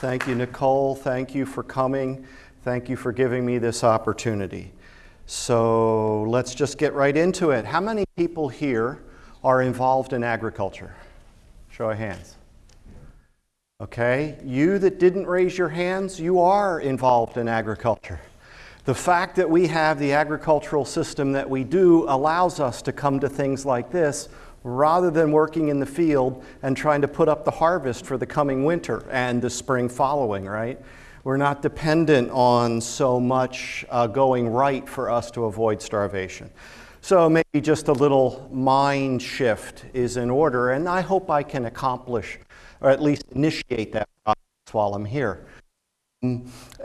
Thank you, Nicole. Thank you for coming. Thank you for giving me this opportunity. So let's just get right into it. How many people here are involved in agriculture? Show of hands. Okay, you that didn't raise your hands, you are involved in agriculture. The fact that we have the agricultural system that we do allows us to come to things like this rather than working in the field and trying to put up the harvest for the coming winter and the spring following, right? We're not dependent on so much uh, going right for us to avoid starvation. So maybe just a little mind shift is in order, and I hope I can accomplish or at least initiate that process while I'm here.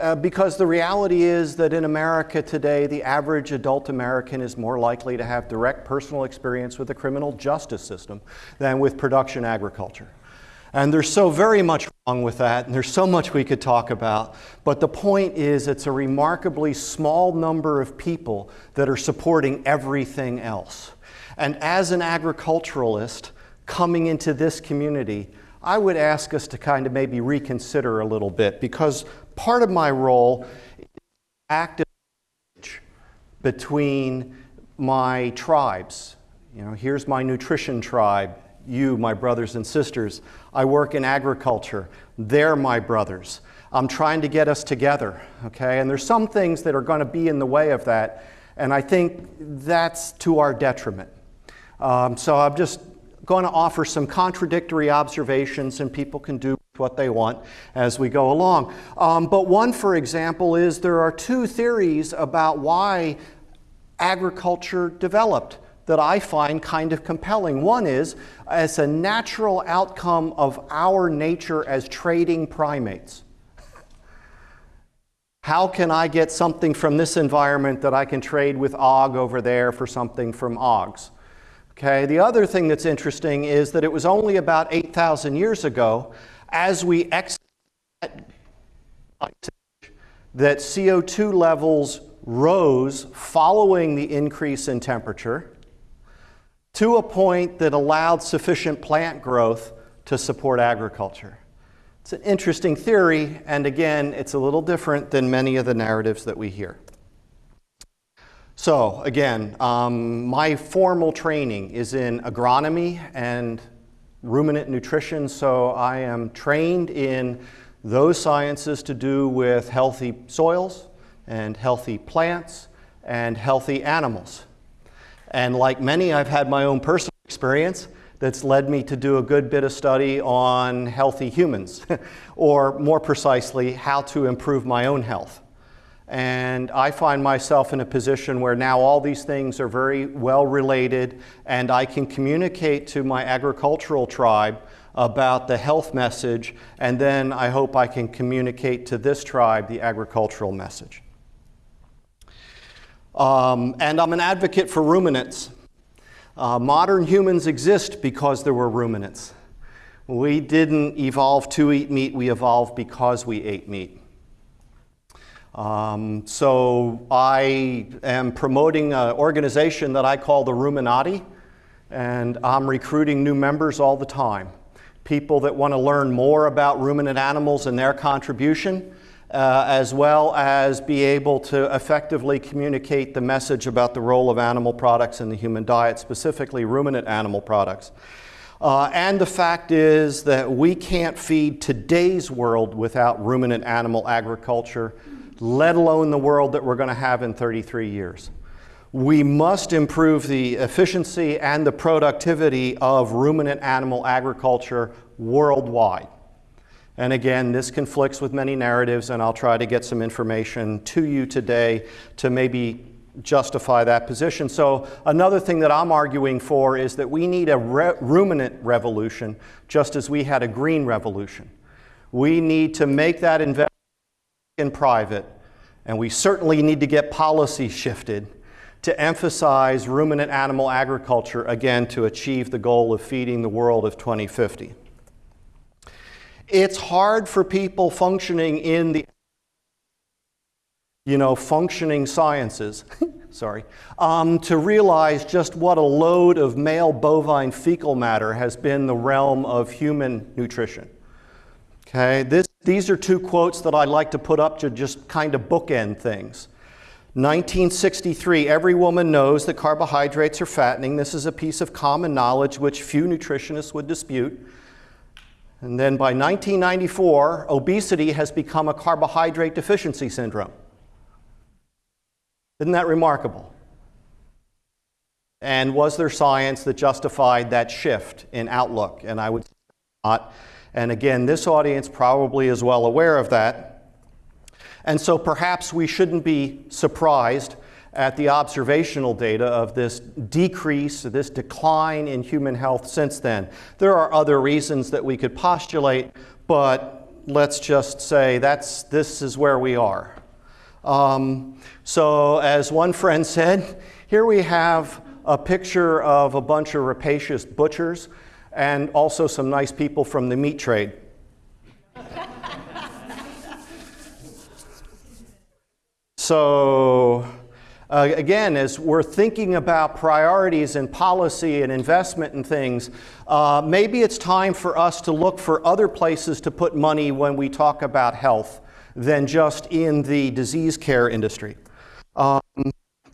Uh, because the reality is that in America today, the average adult American is more likely to have direct personal experience with the criminal justice system than with production agriculture. And there's so very much wrong with that, and there's so much we could talk about. But the point is, it's a remarkably small number of people that are supporting everything else. And as an agriculturalist coming into this community, I would ask us to kind of maybe reconsider a little bit because part of my role is active between my tribes. You know, here's my nutrition tribe, you, my brothers and sisters. I work in agriculture. They're my brothers. I'm trying to get us together, okay? And there's some things that are going to be in the way of that, and I think that's to our detriment. Um, so I'm just going to offer some contradictory observations, and people can do what they want as we go along. Um, but one, for example, is there are two theories about why agriculture developed that I find kind of compelling. One is as a natural outcome of our nature as trading primates. How can I get something from this environment that I can trade with Og over there for something from Ogs? Okay, the other thing that's interesting is that it was only about 8,000 years ago, as we exit that CO2 levels rose following the increase in temperature to a point that allowed sufficient plant growth to support agriculture. It's an interesting theory, and again, it's a little different than many of the narratives that we hear. So again, um, my formal training is in agronomy and ruminant nutrition, so I am trained in those sciences to do with healthy soils and healthy plants and healthy animals. And like many, I've had my own personal experience that's led me to do a good bit of study on healthy humans, or more precisely, how to improve my own health. And I find myself in a position where now all these things are very well related, and I can communicate to my agricultural tribe about the health message, and then I hope I can communicate to this tribe the agricultural message. Um, and I'm an advocate for ruminants. Uh, modern humans exist because there were ruminants. We didn't evolve to eat meat, we evolved because we ate meat. Um, so I am promoting an organization that I call the Ruminati, and I'm recruiting new members all the time. People that want to learn more about ruminant animals and their contribution, uh, as well as be able to effectively communicate the message about the role of animal products in the human diet, specifically ruminant animal products. Uh, and the fact is that we can't feed today's world without ruminant animal agriculture let alone the world that we're going to have in 33 years. We must improve the efficiency and the productivity of ruminant animal agriculture worldwide. And again, this conflicts with many narratives, and I'll try to get some information to you today to maybe justify that position. So another thing that I'm arguing for is that we need a re ruminant revolution just as we had a green revolution. We need to make that investment in private, and we certainly need to get policy shifted to emphasize ruminant animal agriculture, again, to achieve the goal of feeding the world of 2050. It's hard for people functioning in the you know, functioning sciences, sorry, um, to realize just what a load of male bovine fecal matter has been the realm of human nutrition. Okay, this These are two quotes that I like to put up to just kind of bookend things. 1963, every woman knows that carbohydrates are fattening. This is a piece of common knowledge which few nutritionists would dispute. And then by 1994, obesity has become a carbohydrate deficiency syndrome. Isn't that remarkable? And was there science that justified that shift in outlook? And I would not. And again, this audience probably is well aware of that. And so perhaps we shouldn't be surprised at the observational data of this decrease, this decline in human health since then. There are other reasons that we could postulate, but let's just say that's, this is where we are. Um, so as one friend said, here we have a picture of a bunch of rapacious butchers and also some nice people from the meat trade. So, uh, again, as we're thinking about priorities and policy and investment and things, uh, maybe it's time for us to look for other places to put money when we talk about health than just in the disease care industry. Um,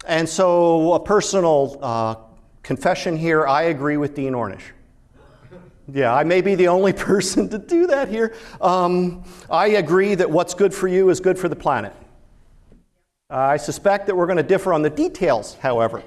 and so, a personal uh, confession here I agree with Dean Ornish. Yeah, I may be the only person to do that here. Um, I agree that what's good for you is good for the planet. I suspect that we're going to differ on the details, however,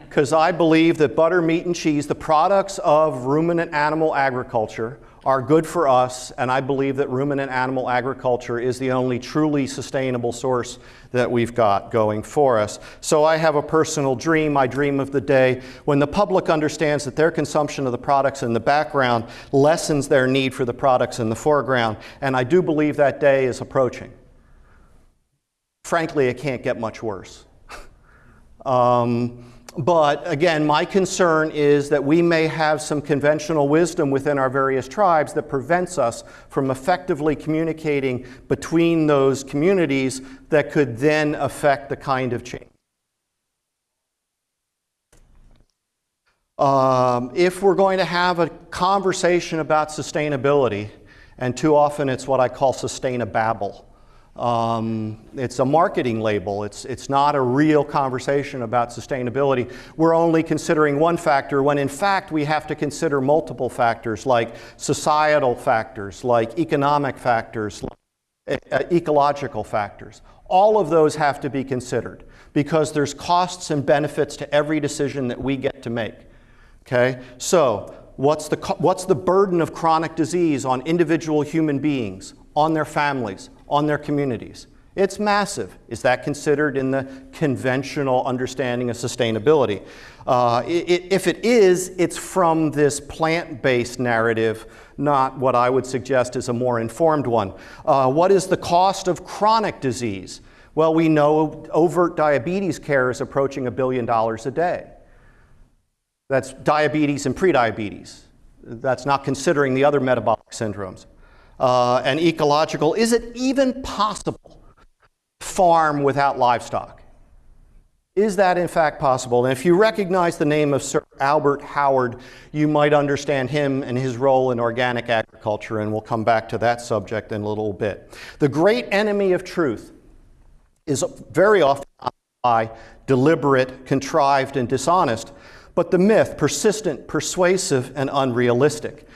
because I believe that butter, meat, and cheese, the products of ruminant animal agriculture, are good for us, and I believe that ruminant animal agriculture is the only truly sustainable source that we've got going for us. So I have a personal dream. I dream of the day when the public understands that their consumption of the products in the background lessens their need for the products in the foreground, and I do believe that day is approaching frankly, it can't get much worse. um, but again, my concern is that we may have some conventional wisdom within our various tribes that prevents us from effectively communicating between those communities that could then affect the kind of change. Um, if we're going to have a conversation about sustainability, and too often it's what I call sustainababble, um, it's a marketing label. It's, it's not a real conversation about sustainability. We're only considering one factor when in fact we have to consider multiple factors like societal factors, like economic factors, like uh, ecological factors. All of those have to be considered because there's costs and benefits to every decision that we get to make. Okay? So, what's the, what's the burden of chronic disease on individual human beings, on their families, on their communities. It's massive. Is that considered in the conventional understanding of sustainability? Uh, it, if it is, it's from this plant based narrative, not what I would suggest is a more informed one. Uh, what is the cost of chronic disease? Well, we know overt diabetes care is approaching a billion dollars a day. That's diabetes and prediabetes. That's not considering the other metabolic syndromes uh, and ecological. Is it even possible farm without livestock? Is that in fact possible? And if you recognize the name of Sir Albert Howard, you might understand him and his role in organic agriculture, and we'll come back to that subject in a little bit. The great enemy of truth is very often by deliberate, contrived, and dishonest, but the myth, persistent, persuasive, and unrealistic.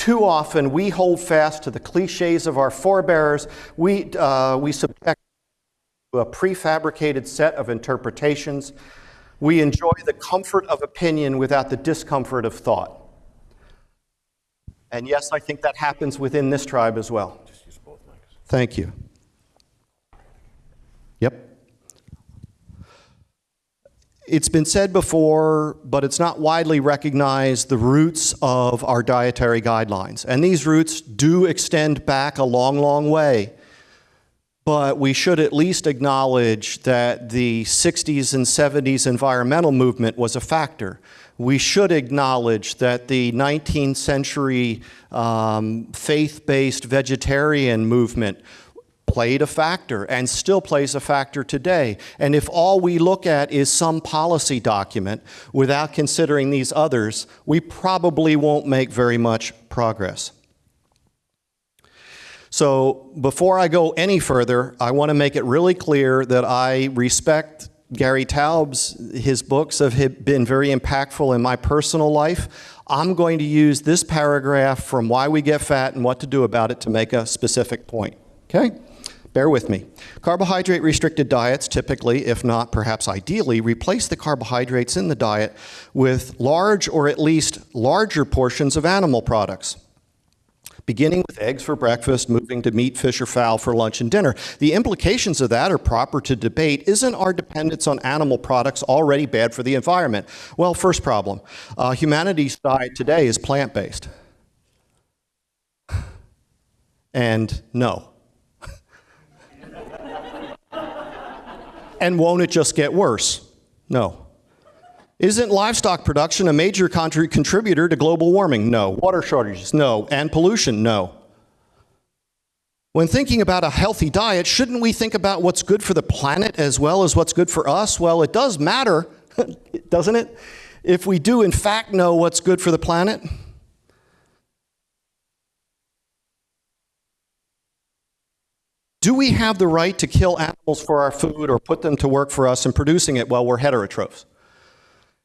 Too often we hold fast to the cliches of our forebears. We, uh, we subject to a prefabricated set of interpretations. We enjoy the comfort of opinion without the discomfort of thought. And yes, I think that happens within this tribe as well. Thank you. Yep. It's been said before, but it's not widely recognized the roots of our dietary guidelines. And these roots do extend back a long, long way. But we should at least acknowledge that the 60s and 70s environmental movement was a factor. We should acknowledge that the 19th century um, faith based vegetarian movement played a factor and still plays a factor today. And if all we look at is some policy document without considering these others, we probably won't make very much progress. So before I go any further, I want to make it really clear that I respect Gary Taubes. His books have been very impactful in my personal life. I'm going to use this paragraph from Why We Get Fat and What to Do About It to make a specific point. Okay? Bear with me. Carbohydrate restricted diets typically, if not perhaps ideally, replace the carbohydrates in the diet with large or at least larger portions of animal products beginning with eggs for breakfast, moving to meat, fish, or fowl for lunch and dinner. The implications of that are proper to debate. Isn't our dependence on animal products already bad for the environment? Well, first problem uh, humanity's diet today is plant based. And no. And won't it just get worse? No. Isn't livestock production a major contributor to global warming? No. Water shortages? No. And pollution? No. When thinking about a healthy diet, shouldn't we think about what's good for the planet as well as what's good for us? Well, it does matter, doesn't it? If we do, in fact, know what's good for the planet. Do we have the right to kill animals for our food or put them to work for us in producing it? Well, we're heterotrophs.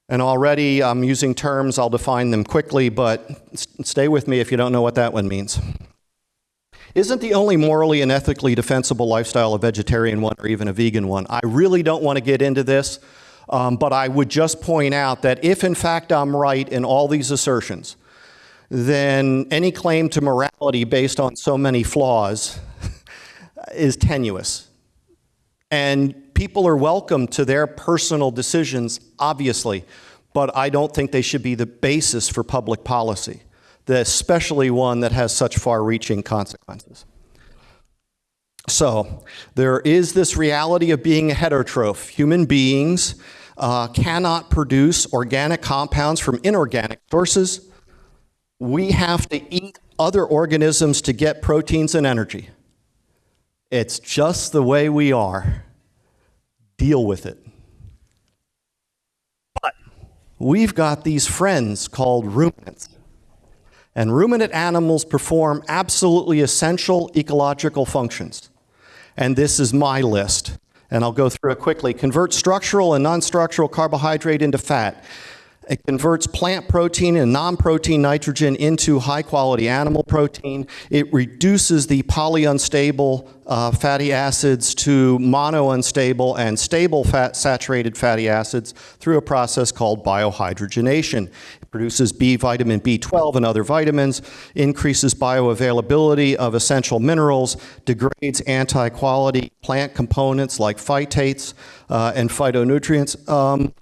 And already I'm using terms, I'll define them quickly, but stay with me if you don't know what that one means. Isn't the only morally and ethically defensible lifestyle a vegetarian one or even a vegan one? I really don't want to get into this, um, but I would just point out that if in fact I'm right in all these assertions, then any claim to morality based on so many flaws is tenuous. And people are welcome to their personal decisions, obviously, but I don't think they should be the basis for public policy, especially one that has such far-reaching consequences. So there is this reality of being a heterotroph. Human beings uh, cannot produce organic compounds from inorganic sources. We have to eat other organisms to get proteins and energy. It's just the way we are deal with it. But we've got these friends called ruminants. And ruminant animals perform absolutely essential ecological functions. And this is my list. And I'll go through it quickly. Convert structural and non-structural carbohydrate into fat. It converts plant protein and non-protein nitrogen into high-quality animal protein. It reduces the polyunsaturated uh, fatty acids to monounsaturated and stable fat saturated fatty acids through a process called biohydrogenation. Produces B vitamin B12 and other vitamins, increases bioavailability of essential minerals, degrades anti-quality plant components like phytates uh, and phytonutrients, um,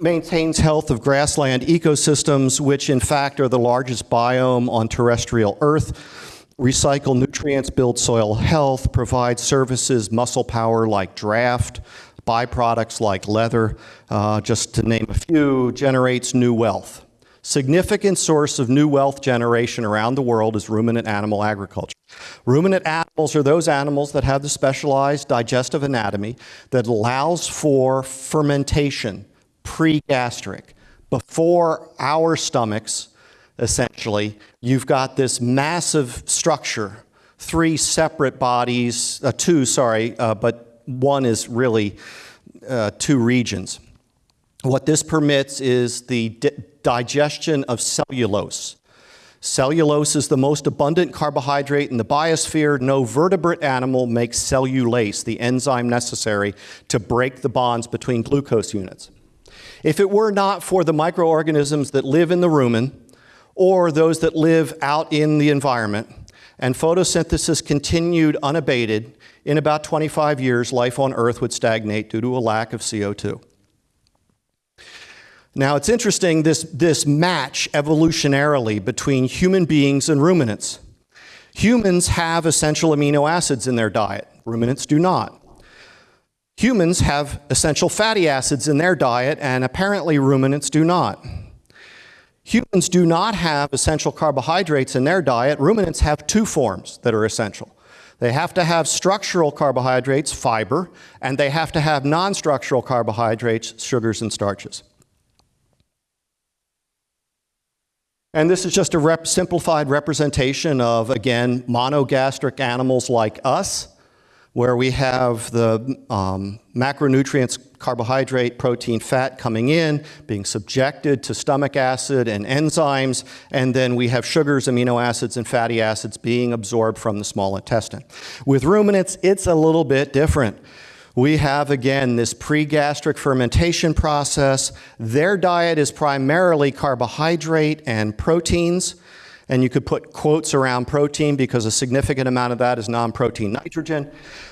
maintains health of grassland ecosystems, which in fact are the largest biome on terrestrial Earth, recycle nutrients, build soil health, provide services, muscle power like draft, byproducts like leather, uh, just to name a few, generates new wealth significant source of new wealth generation around the world is ruminant animal agriculture. Ruminant animals are those animals that have the specialized digestive anatomy that allows for fermentation pre-gastric. Before our stomachs, essentially, you've got this massive structure, three separate bodies, uh, two, sorry, uh, but one is really uh, two regions. What this permits is the digestion of cellulose. Cellulose is the most abundant carbohydrate in the biosphere. No vertebrate animal makes cellulase, the enzyme necessary to break the bonds between glucose units. If it were not for the microorganisms that live in the rumen or those that live out in the environment, and photosynthesis continued unabated, in about 25 years, life on Earth would stagnate due to a lack of CO2. Now, it's interesting, this, this match evolutionarily between human beings and ruminants. Humans have essential amino acids in their diet. Ruminants do not. Humans have essential fatty acids in their diet, and apparently ruminants do not. Humans do not have essential carbohydrates in their diet. Ruminants have two forms that are essential. They have to have structural carbohydrates, fiber, and they have to have non-structural carbohydrates, sugars and starches. And this is just a rep simplified representation of, again, monogastric animals like us, where we have the um, macronutrients, carbohydrate, protein, fat coming in, being subjected to stomach acid and enzymes, and then we have sugars, amino acids, and fatty acids being absorbed from the small intestine. With ruminants, it's a little bit different. We have, again, this pre-gastric fermentation process. Their diet is primarily carbohydrate and proteins. And you could put quotes around protein because a significant amount of that is non-protein nitrogen.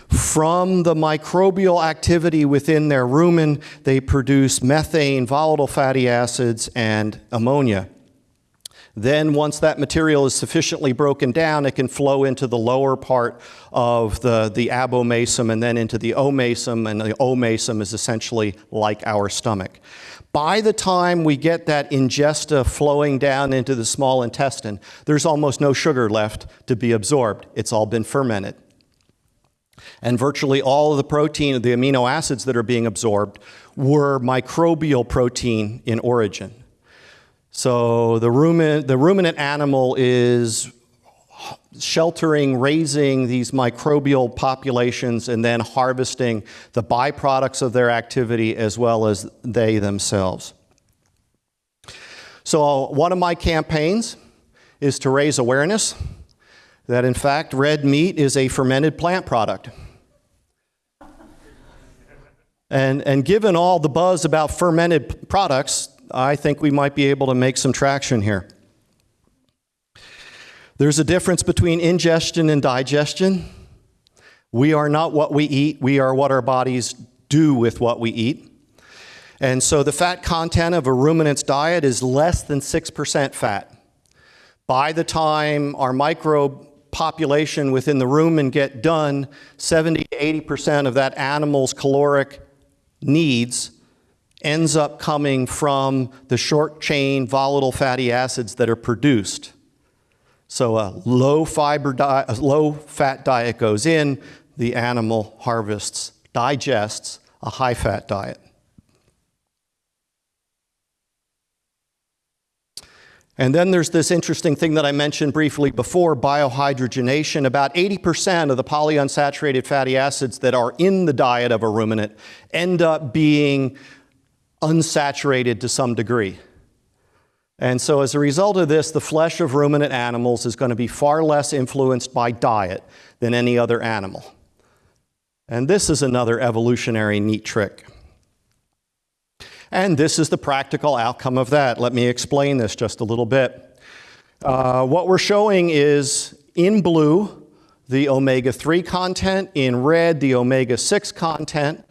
From the microbial activity within their rumen, they produce methane, volatile fatty acids, and ammonia. Then once that material is sufficiently broken down, it can flow into the lower part of the, the abomasum and then into the omasum, and the omasum is essentially like our stomach. By the time we get that ingesta flowing down into the small intestine, there's almost no sugar left to be absorbed. It's all been fermented. And virtually all of the protein, the amino acids that are being absorbed, were microbial protein in origin. So the ruminant, the ruminant animal is sheltering, raising these microbial populations, and then harvesting the byproducts of their activity as well as they themselves. So one of my campaigns is to raise awareness that in fact red meat is a fermented plant product. And, and given all the buzz about fermented products, I think we might be able to make some traction here. There's a difference between ingestion and digestion. We are not what we eat, we are what our bodies do with what we eat. And so the fat content of a ruminant's diet is less than 6% fat. By the time our microbe population within the rumen get done, 70 to 80% of that animal's caloric needs ends up coming from the short chain volatile fatty acids that are produced. So a low fiber a low fat diet goes in, the animal harvests, digests a high fat diet. And then there's this interesting thing that I mentioned briefly before, biohydrogenation. About 80% of the polyunsaturated fatty acids that are in the diet of a ruminant end up being unsaturated to some degree. And so as a result of this, the flesh of ruminant animals is going to be far less influenced by diet than any other animal. And this is another evolutionary neat trick. And this is the practical outcome of that. Let me explain this just a little bit. Uh, what we're showing is in blue, the omega-3 content, in red, the omega-6 content,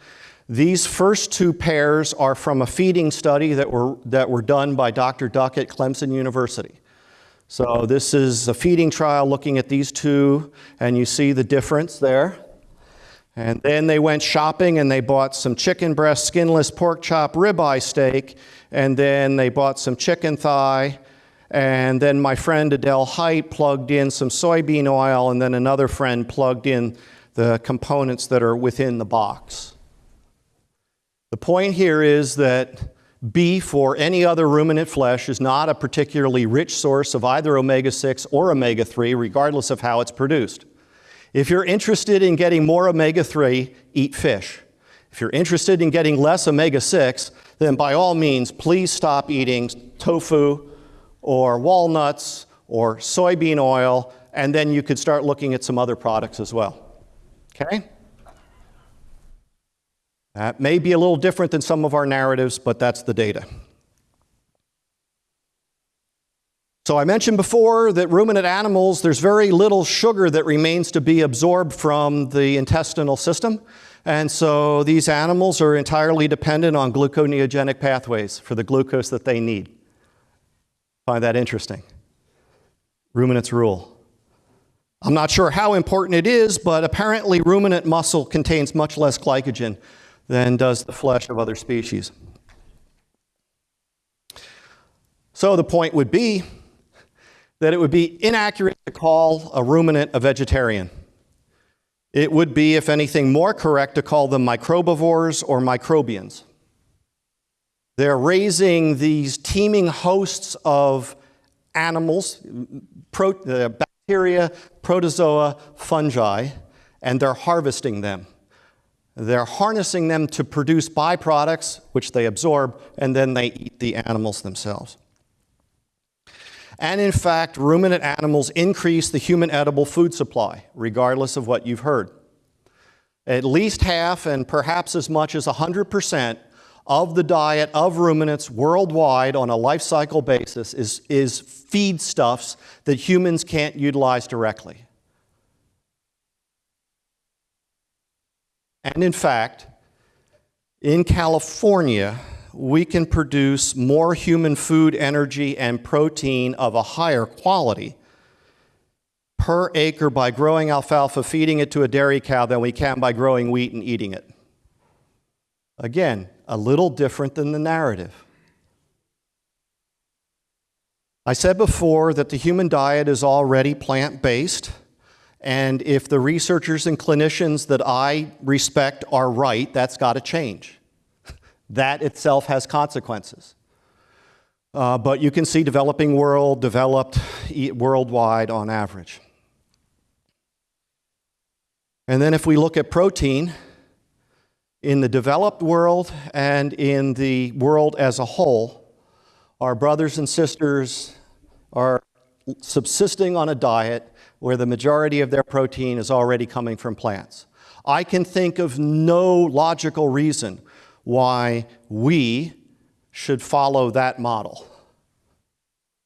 these first two pairs are from a feeding study that were, that were done by Dr. Duckett at Clemson University. So this is a feeding trial looking at these two, and you see the difference there. And then they went shopping and they bought some chicken breast, skinless pork chop, ribeye steak, and then they bought some chicken thigh. And then my friend Adele Hite plugged in some soybean oil, and then another friend plugged in the components that are within the box. The point here is that beef or any other ruminant flesh is not a particularly rich source of either omega-6 or omega-3, regardless of how it's produced. If you're interested in getting more omega-3, eat fish. If you're interested in getting less omega-6, then by all means, please stop eating tofu or walnuts or soybean oil, and then you could start looking at some other products as well. Okay? That may be a little different than some of our narratives, but that's the data. So I mentioned before that ruminant animals, there's very little sugar that remains to be absorbed from the intestinal system. And so these animals are entirely dependent on gluconeogenic pathways for the glucose that they need. Find that interesting. Ruminants rule. I'm not sure how important it is, but apparently ruminant muscle contains much less glycogen than does the flesh of other species. So the point would be that it would be inaccurate to call a ruminant a vegetarian. It would be, if anything, more correct to call them microbivores or microbians. They're raising these teeming hosts of animals, pro, uh, bacteria, protozoa, fungi, and they're harvesting them. They're harnessing them to produce byproducts, which they absorb, and then they eat the animals themselves. And in fact, ruminant animals increase the human edible food supply, regardless of what you've heard. At least half, and perhaps as much as 100%, of the diet of ruminants worldwide on a life cycle basis is, is feedstuffs that humans can't utilize directly. And in fact, in California, we can produce more human food, energy, and protein of a higher quality per acre by growing alfalfa, feeding it to a dairy cow, than we can by growing wheat and eating it. Again, a little different than the narrative. I said before that the human diet is already plant based, and if the researchers and clinicians that I respect are right, that's got to change. that itself has consequences. Uh, but you can see developing world, developed worldwide on average. And then if we look at protein, in the developed world and in the world as a whole, our brothers and sisters are subsisting on a diet where the majority of their protein is already coming from plants. I can think of no logical reason why we should follow that model.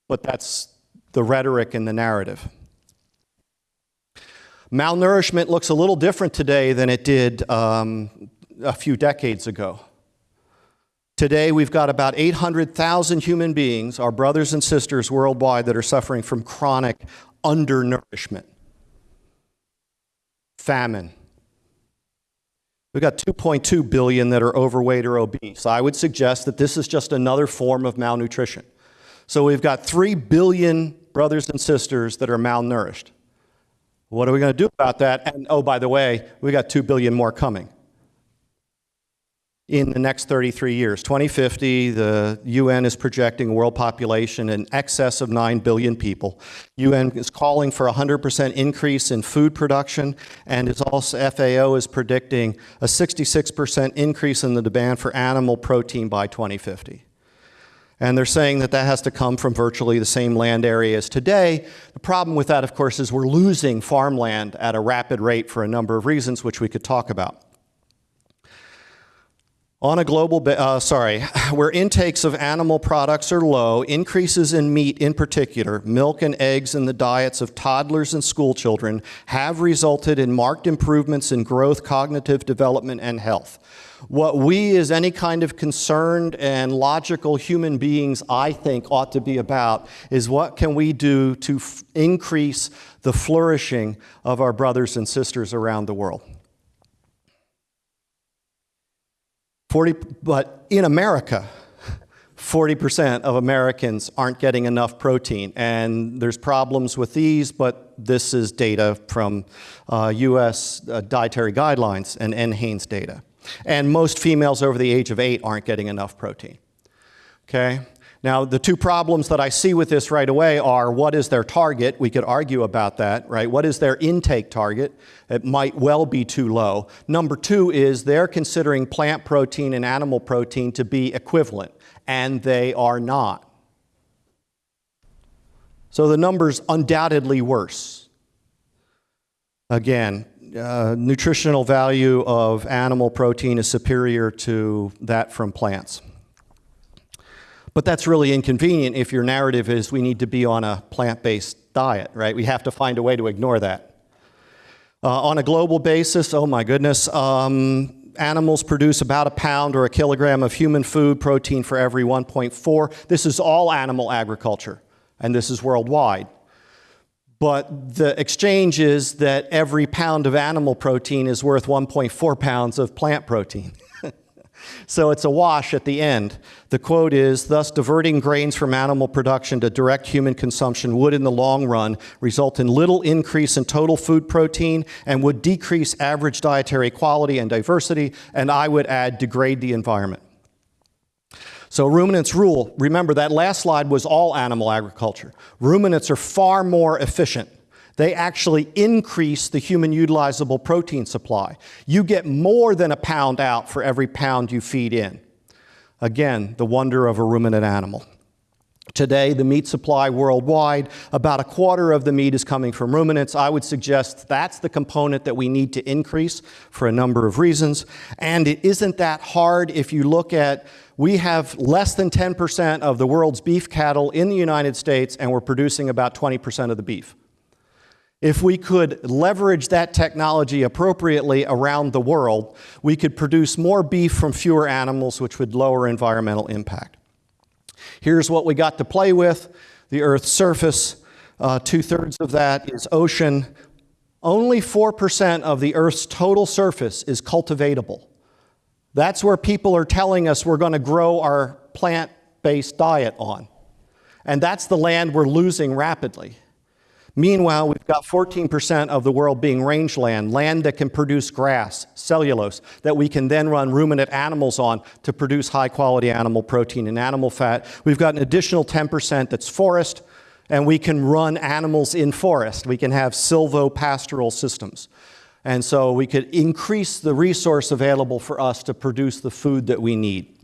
But that's the rhetoric and the narrative. Malnourishment looks a little different today than it did um, a few decades ago. Today, we've got about 800,000 human beings, our brothers and sisters worldwide, that are suffering from chronic undernourishment, famine. We've got 2.2 billion that are overweight or obese. I would suggest that this is just another form of malnutrition. So we've got 3 billion brothers and sisters that are malnourished. What are we going to do about that? And oh, by the way, we got 2 billion more coming in the next 33 years. 2050, the UN is projecting world population in excess of 9 billion people. UN is calling for a 100% increase in food production, and it's also FAO is predicting a 66% increase in the demand for animal protein by 2050. And they're saying that that has to come from virtually the same land area as today. The problem with that, of course, is we're losing farmland at a rapid rate for a number of reasons, which we could talk about. On a global, uh, sorry, where intakes of animal products are low, increases in meat in particular, milk and eggs in the diets of toddlers and school children have resulted in marked improvements in growth, cognitive development, and health. What we as any kind of concerned and logical human beings, I think, ought to be about is what can we do to increase the flourishing of our brothers and sisters around the world. 40, but in America, 40% of Americans aren't getting enough protein. And there's problems with these, but this is data from uh, US uh, dietary guidelines and NHANES data. And most females over the age of eight aren't getting enough protein. Okay? Now, the two problems that I see with this right away are what is their target? We could argue about that, right? What is their intake target? It might well be too low. Number two is they're considering plant protein and animal protein to be equivalent, and they are not. So the number's undoubtedly worse. Again, uh, nutritional value of animal protein is superior to that from plants. But that's really inconvenient if your narrative is we need to be on a plant-based diet, right? We have to find a way to ignore that. Uh, on a global basis, oh my goodness, um, animals produce about a pound or a kilogram of human food protein for every 1.4. This is all animal agriculture, and this is worldwide. But the exchange is that every pound of animal protein is worth 1.4 pounds of plant protein. So it's a wash at the end. The quote is, thus diverting grains from animal production to direct human consumption would in the long run result in little increase in total food protein and would decrease average dietary quality and diversity, and I would add degrade the environment. So ruminants rule. Remember, that last slide was all animal agriculture. Ruminants are far more efficient. They actually increase the human utilizable protein supply. You get more than a pound out for every pound you feed in. Again, the wonder of a ruminant animal. Today, the meat supply worldwide, about a quarter of the meat is coming from ruminants. I would suggest that's the component that we need to increase for a number of reasons. And it isn't that hard if you look at, we have less than 10% of the world's beef cattle in the United States, and we're producing about 20% of the beef. If we could leverage that technology appropriately around the world, we could produce more beef from fewer animals, which would lower environmental impact. Here's what we got to play with the Earth's surface. Uh, Two thirds of that is ocean. Only 4% of the Earth's total surface is cultivatable. That's where people are telling us we're going to grow our plant based diet on. And that's the land we're losing rapidly. Meanwhile, we've got 14% of the world being rangeland, land that can produce grass, cellulose, that we can then run ruminant animals on to produce high quality animal protein and animal fat. We've got an additional 10% that's forest, and we can run animals in forest. We can have silvopastoral systems. And so we could increase the resource available for us to produce the food that we need.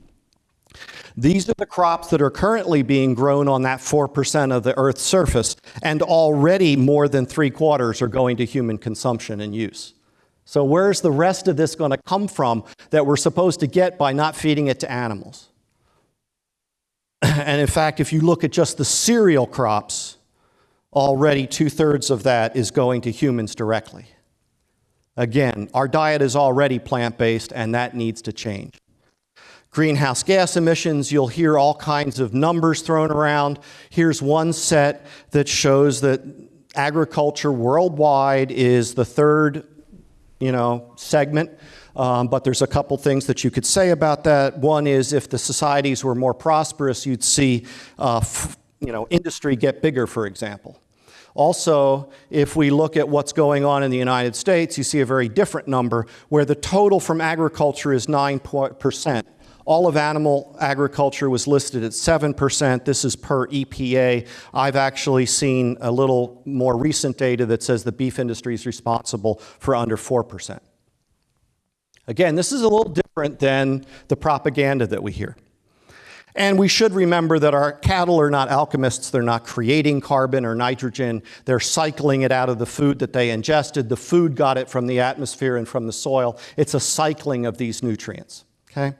These are the crops that are currently being grown on that 4% of the Earth's surface, and already more than three quarters are going to human consumption and use. So where's the rest of this going to come from that we're supposed to get by not feeding it to animals? And in fact, if you look at just the cereal crops, already two-thirds of that is going to humans directly. Again, our diet is already plant-based, and that needs to change. Greenhouse gas emissions, you'll hear all kinds of numbers thrown around. Here's one set that shows that agriculture worldwide is the third, you know, segment. Um, but there's a couple things that you could say about that. One is if the societies were more prosperous, you'd see, uh, you know, industry get bigger, for example. Also, if we look at what's going on in the United States, you see a very different number where the total from agriculture is 9%. All of animal agriculture was listed at 7%. This is per EPA. I've actually seen a little more recent data that says the beef industry is responsible for under 4%. Again, this is a little different than the propaganda that we hear. And we should remember that our cattle are not alchemists. They're not creating carbon or nitrogen. They're cycling it out of the food that they ingested. The food got it from the atmosphere and from the soil. It's a cycling of these nutrients. Okay?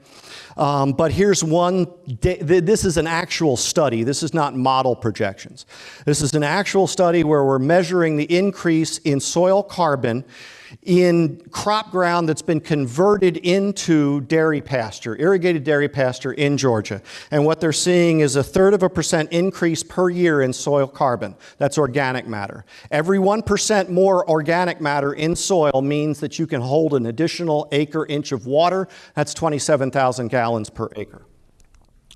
Um, but here's one, this is an actual study. This is not model projections. This is an actual study where we're measuring the increase in soil carbon in crop ground that's been converted into dairy pasture, irrigated dairy pasture in Georgia. And what they're seeing is a third of a percent increase per year in soil carbon. That's organic matter. Every 1% more organic matter in soil means that you can hold an additional acre inch of water. That's 27,000 gallons per acre.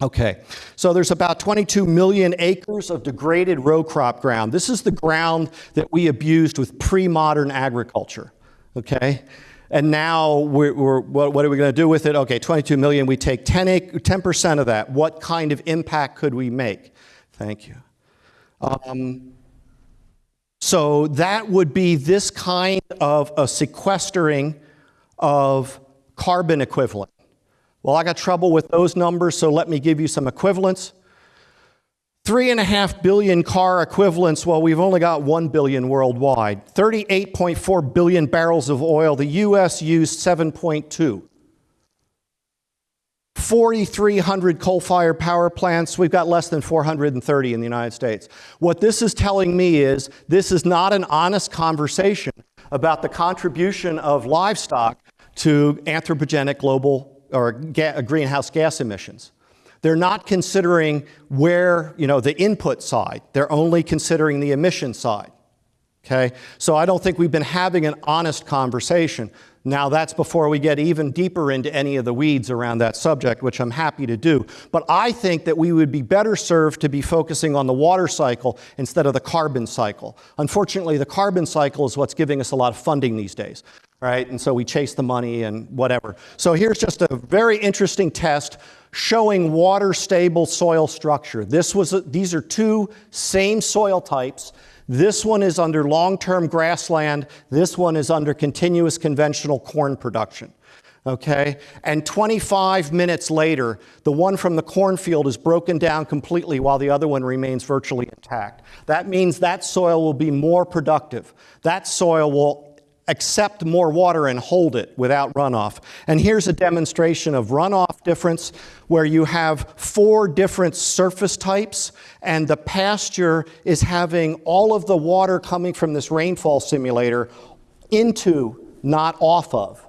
Okay, so there's about 22 million acres of degraded row crop ground. This is the ground that we abused with pre-modern agriculture okay? And now we're, we're, what, are we going to do with it? Okay, 22 million, we take 10, percent of that. What kind of impact could we make? Thank you. Um, so that would be this kind of a sequestering of carbon equivalent. Well, I got trouble with those numbers, so let me give you some equivalents. Three and a half billion car equivalents, well, we've only got one billion worldwide. 38.4 billion barrels of oil, the US used 7.2. 4,300 coal fired power plants, we've got less than 430 in the United States. What this is telling me is this is not an honest conversation about the contribution of livestock to anthropogenic global or ga greenhouse gas emissions. They're not considering where, you know, the input side. They're only considering the emission side. Okay? So I don't think we've been having an honest conversation. Now that's before we get even deeper into any of the weeds around that subject, which I'm happy to do. But I think that we would be better served to be focusing on the water cycle instead of the carbon cycle. Unfortunately, the carbon cycle is what's giving us a lot of funding these days right? And so we chase the money and whatever. So here's just a very interesting test showing water stable soil structure. This was a, these are two same soil types. This one is under long-term grassland. This one is under continuous conventional corn production. Okay? And 25 minutes later, the one from the cornfield is broken down completely while the other one remains virtually intact. That means that soil will be more productive. That soil will accept more water and hold it without runoff. And here's a demonstration of runoff difference where you have four different surface types and the pasture is having all of the water coming from this rainfall simulator into, not off of.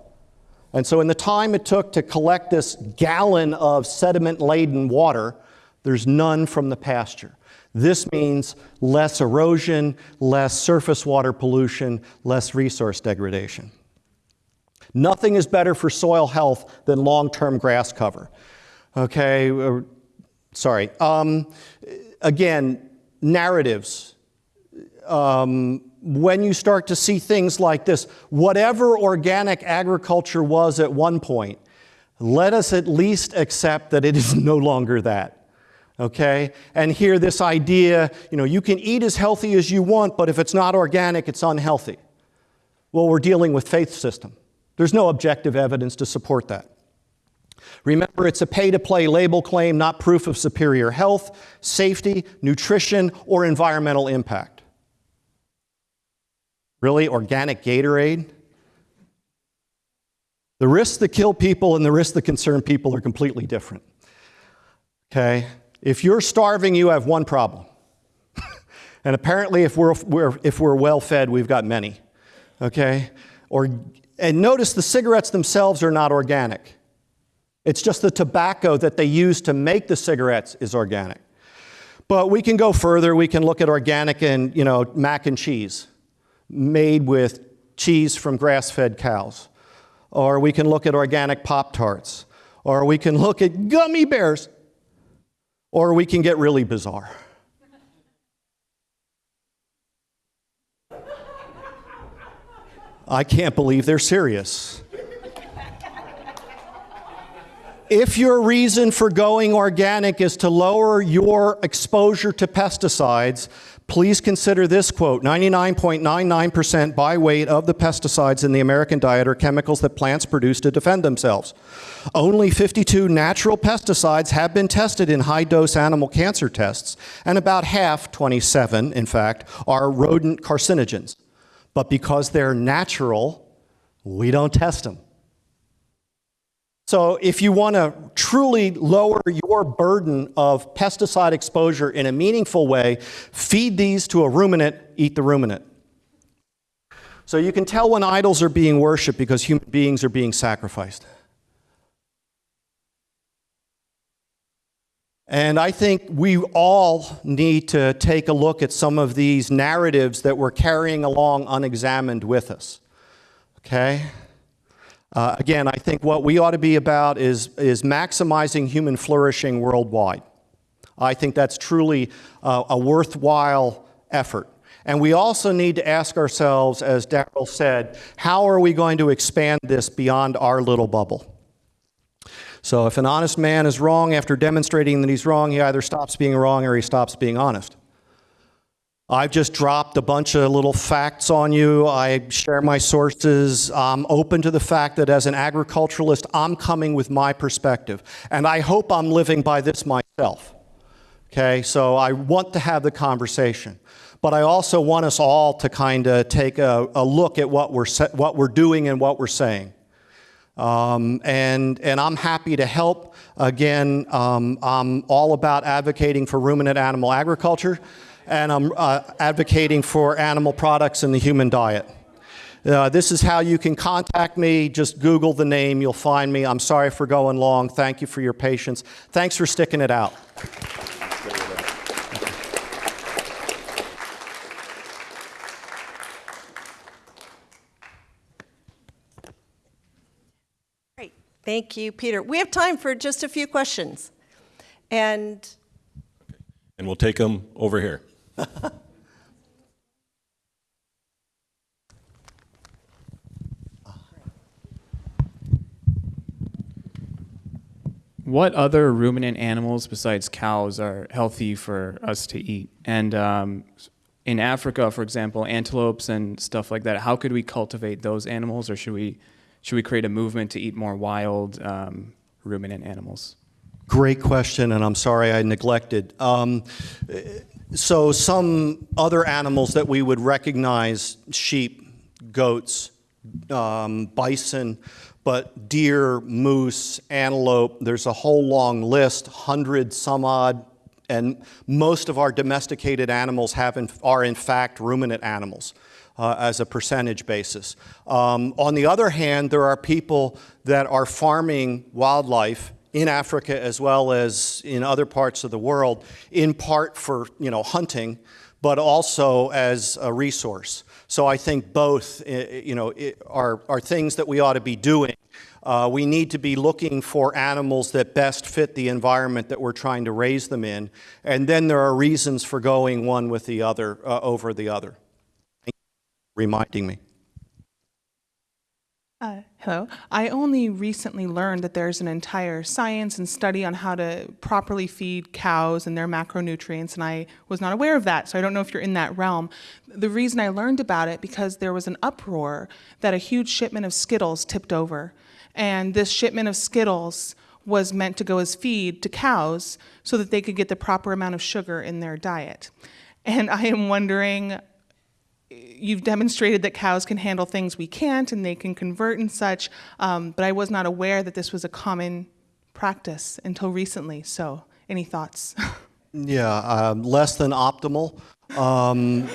And so in the time it took to collect this gallon of sediment-laden water, there's none from the pasture. This means less erosion, less surface water pollution, less resource degradation. Nothing is better for soil health than long-term grass cover. Okay, uh, sorry. Um, again, narratives. Um, when you start to see things like this, whatever organic agriculture was at one point, let us at least accept that it is no longer that okay? And here this idea, you know, you can eat as healthy as you want, but if it's not organic, it's unhealthy. Well, we're dealing with faith system. There's no objective evidence to support that. Remember, it's a pay-to-play label claim, not proof of superior health, safety, nutrition, or environmental impact. Really, organic Gatorade? The risks that kill people and the risks that concern people are completely different. Okay? If you're starving, you have one problem. and apparently, if we're, we're, if we're well fed, we've got many. Okay? Or, and notice the cigarettes themselves are not organic. It's just the tobacco that they use to make the cigarettes is organic. But we can go further. We can look at organic and, you know, mac and cheese made with cheese from grass-fed cows. Or we can look at organic Pop-Tarts. Or we can look at gummy bears or we can get really bizarre. I can't believe they're serious. If your reason for going organic is to lower your exposure to pesticides, Please consider this quote 99.99% by weight of the pesticides in the American diet are chemicals that plants produce to defend themselves. Only 52 natural pesticides have been tested in high dose animal cancer tests, and about half, 27 in fact, are rodent carcinogens. But because they're natural, we don't test them. So if you want to truly lower your burden of pesticide exposure in a meaningful way, feed these to a ruminant, eat the ruminant. So you can tell when idols are being worshiped because human beings are being sacrificed. And I think we all need to take a look at some of these narratives that we're carrying along unexamined with us. Okay? Uh, again, I think what we ought to be about is, is maximizing human flourishing worldwide. I think that's truly uh, a worthwhile effort. And we also need to ask ourselves, as Daryl said, how are we going to expand this beyond our little bubble? So if an honest man is wrong after demonstrating that he's wrong, he either stops being wrong or he stops being honest. I've just dropped a bunch of little facts on you. I share my sources. I'm open to the fact that as an agriculturalist, I'm coming with my perspective. And I hope I'm living by this myself. Okay, so I want to have the conversation. But I also want us all to kind of take a, a, look at what we're, what we're doing and what we're saying. Um, and, and I'm happy to help. Again, um, I'm all about advocating for ruminant animal agriculture and I'm uh, advocating for animal products in the human diet. Uh, this is how you can contact me. Just Google the name, you'll find me. I'm sorry for going long. Thank you for your patience. Thanks for sticking it out. Great. Thank you, Peter. We have time for just a few questions. And and we'll take them over here. What other ruminant animals besides cows are healthy for us to eat? And um, in Africa, for example, antelopes and stuff like that, how could we cultivate those animals, or should we should we create a movement to eat more wild um, ruminant animals? Great question, and I'm sorry I neglected. Um, so, some other animals that we would recognize sheep, goats, um, bison, but deer, moose, antelope, there's a whole long list, hundred some odd, and most of our domesticated animals have in, are in fact ruminant animals. Uh, as a percentage basis. Um, on the other hand, there are people that are farming wildlife in Africa as well as in other parts of the world, in part for you know hunting, but also as a resource. So I think both eh, you know eh, are are things that we ought to be doing. Uh, we need to be looking for animals that best fit the environment that we're trying to raise them in, and then there are reasons for going one with the other uh, over the other. Thank you for reminding me. Uh, hello. I only recently learned that there's an entire science and study on how to properly feed cows and their macronutrients, and I was not aware of that, so I don't know if you're in that realm. The reason I learned about it because there was an uproar that a huge shipment of Skittles tipped over, and this shipment of Skittles was meant to go as feed to cows so that they could get the proper amount of sugar in their diet. And I am wondering you've demonstrated that cows can handle things we can't and they can convert and such, um, but I was not aware that this was a common practice until recently. So, any thoughts? Yeah, um, less than optimal. Um,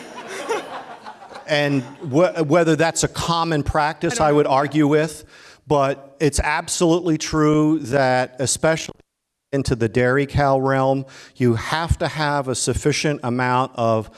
and wh- whether that's a common practice, I, would argue with, but it's absolutely true that, especially into the dairy cow realm, you have to have a sufficient amount of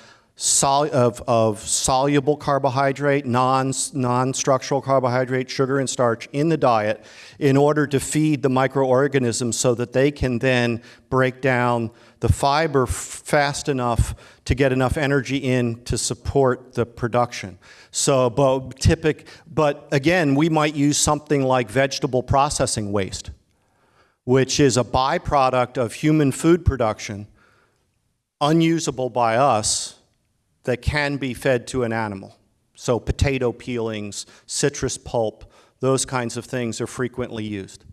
sol- of, of soluble carbohydrate, non, non-structural carbohydrate, sugar and starch in the diet in order to feed the microorganisms so that they can then break down the fiber fast enough to get enough energy in to support the production. So, but typic, but again, we might use something like vegetable processing waste, which is a byproduct of human food production, unusable by us, that can be fed to an animal. So, potato peelings, citrus pulp, those kinds of things are frequently used.